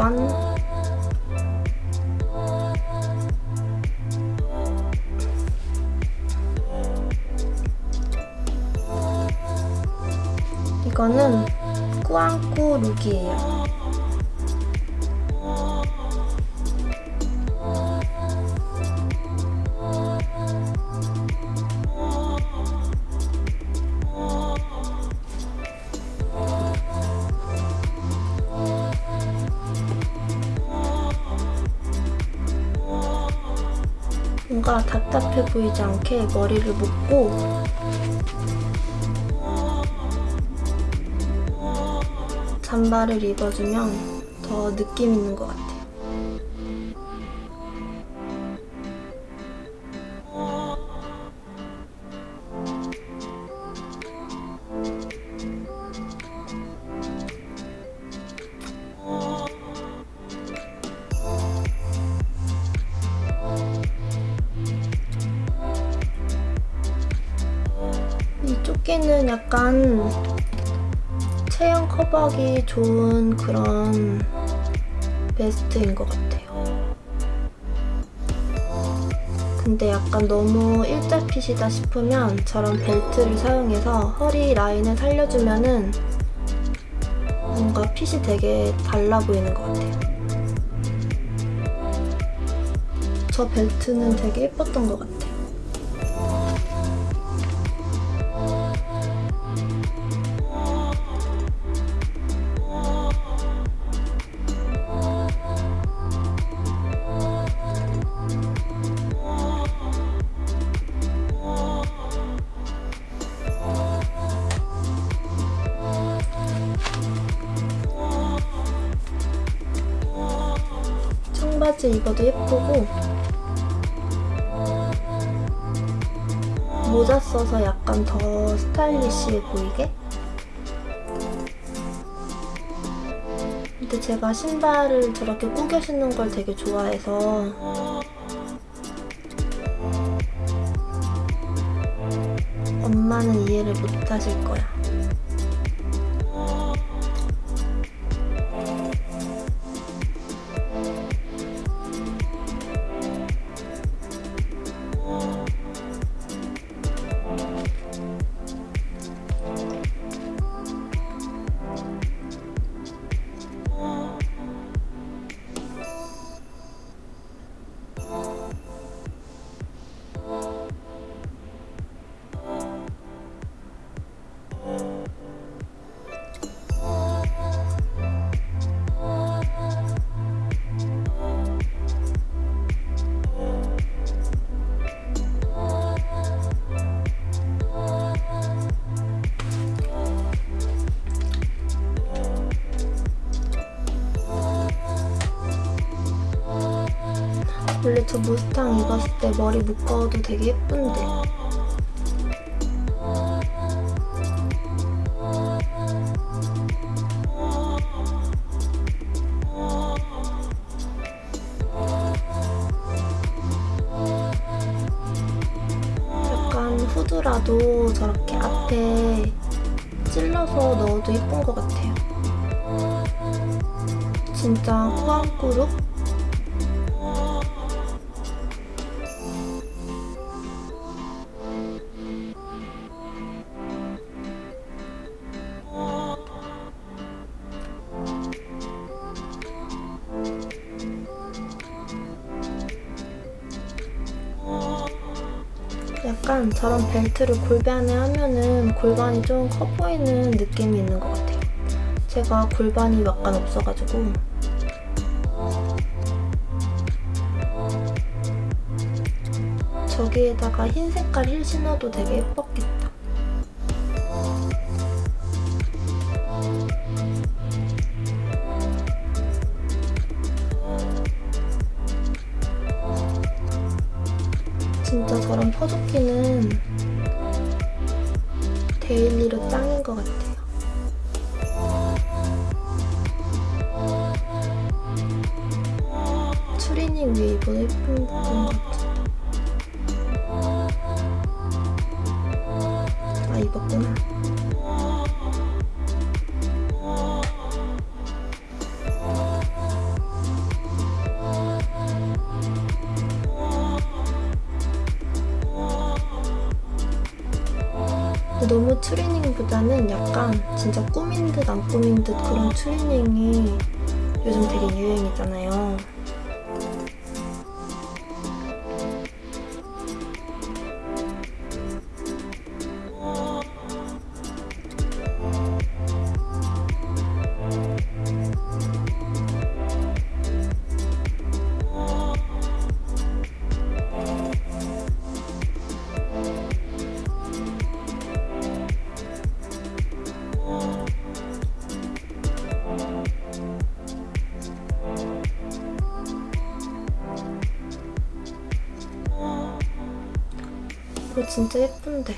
원. 이거는 꾸안꾸 룩이에요. 뭔가 답답해 보이지 않게 머리를 묶고 잠바를 입어주면 더 느낌 있는 것 같아요. 이 조끼는 약간 체형 커버하기 좋은 그런 베스트인 것 같아요. 근데 약간 너무 일자 핏이다 싶으면 저런 벨트를 사용해서 허리 라인을 살려주면 은 뭔가 핏이 되게 달라 보이는 것 같아요. 저 벨트는 되게 예뻤던 것 같아요. 입어도 예쁘고 모자 써서 약간 더 스타일리시해 보이게? 근데 제가 신발을 저렇게 꾸겨 신는 걸 되게 좋아해서 엄마는 이해를 못 하실 거야 저 무스탕 입었을 때 머리 묶어도 되게 예쁜데 약간 후드라도 저렇게 앞에 찔러서 넣어도 예쁜 것 같아요 진짜 꾸안꾸룩? 저런 벨트를 골반에 하면은 골반이 좀 커 보이는 느낌이 있는 것 같아요. 제가 골반이 약간 없어가지고 저기에다가 흰 색깔 힐 신어도 되게 예뻤겠다. 진짜 저런 퍼조끼는 데일리로 짱인 것 같아요. 추리닝 위에 입어도 예쁜 것 같아. 아 입었구나. 진짜 꾸민 듯 안 꾸민 듯 그런 추리닝이 요즘 되게 유행이잖아요. 진짜 예쁜데.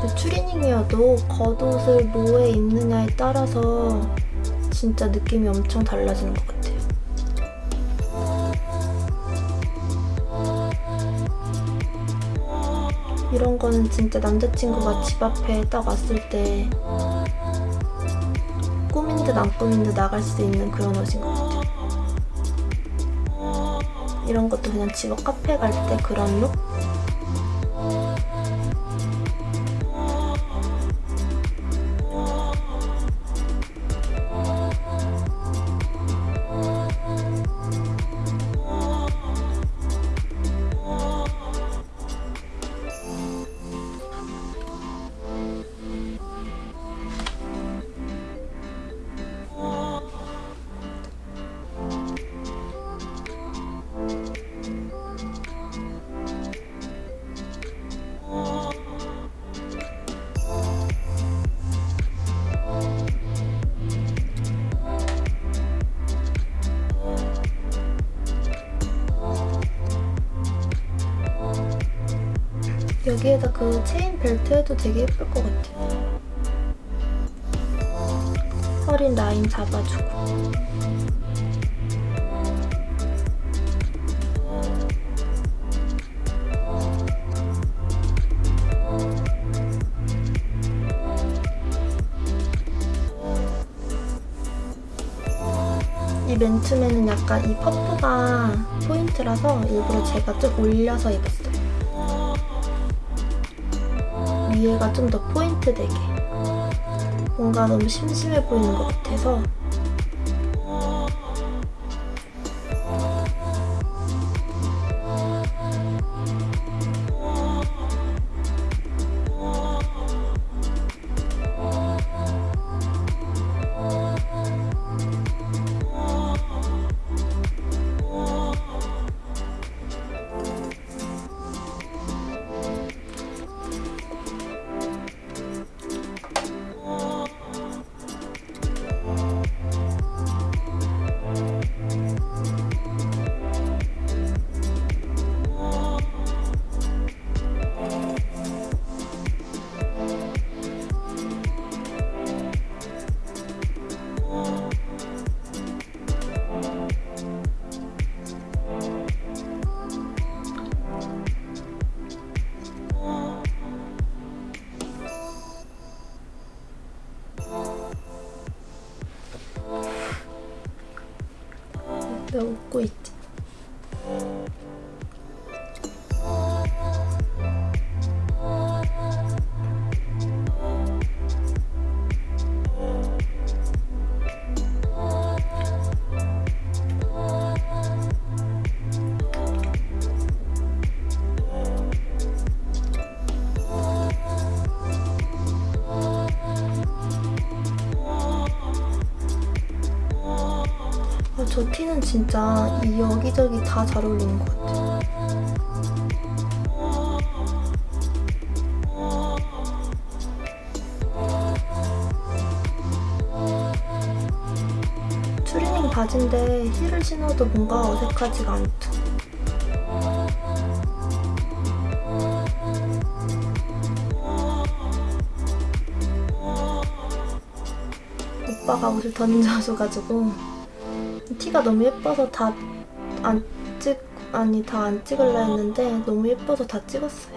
근데 추리닝이어도 겉옷을 뭐에 입느냐에 따라서 진짜 느낌이 엄청 달라지는 것 같아요. 이런 거는 진짜 남자친구가 집 앞에 딱 왔을 때 꾸민 듯 안 꾸민 듯 나갈 수 있는 그런 옷인 것 같아요. 이런 것도 그냥 집 앞 카페 갈 때 그런 룩? 여기에다 그 체인 벨트 해도 되게 예쁠 것 같아요. 허리 라인 잡아주고. 이 맨투맨은 약간 이 퍼프가 포인트라서 일부러 제가 좀 올려서 입었어요. 위에가 좀 더 포인트 되게 뭔가 너무 심심해 보이는 것 같아서 저 티는 진짜 이 여기저기 다 잘 어울리는 것 같아요. 추리닝 바지인데 힐을 신어도 뭔가 어색하지가 않죠. 오빠가 옷을 던져줘가지고 티가 너무 예뻐서 다 안 찍, 아니 다 안 찍을라 했는데 너무 예뻐서 다 찍었어요.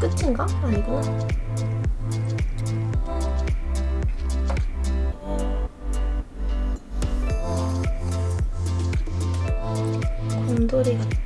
끝인가? 아니구나. 곰돌이 같다.